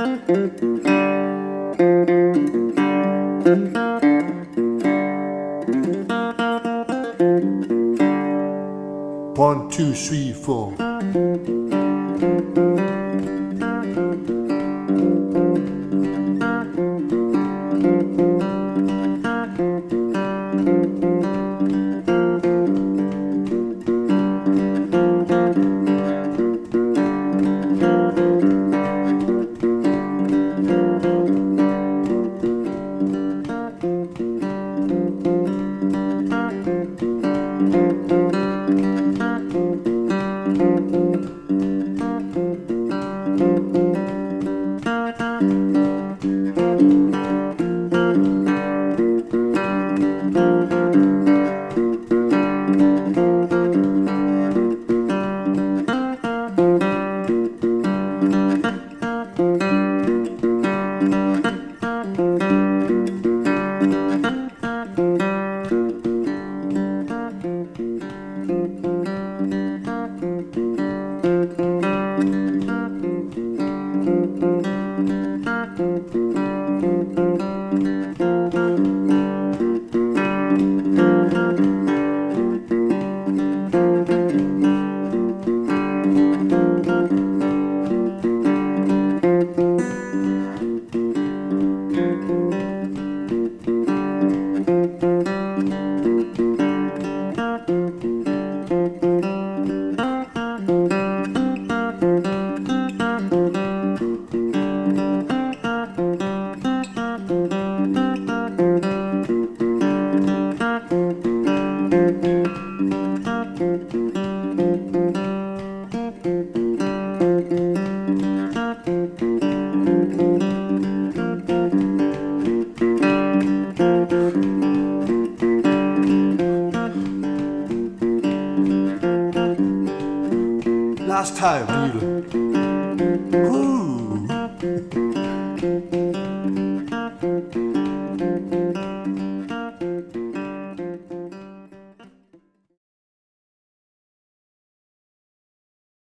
One, two, three, four. thank mm -hmm. you Last time.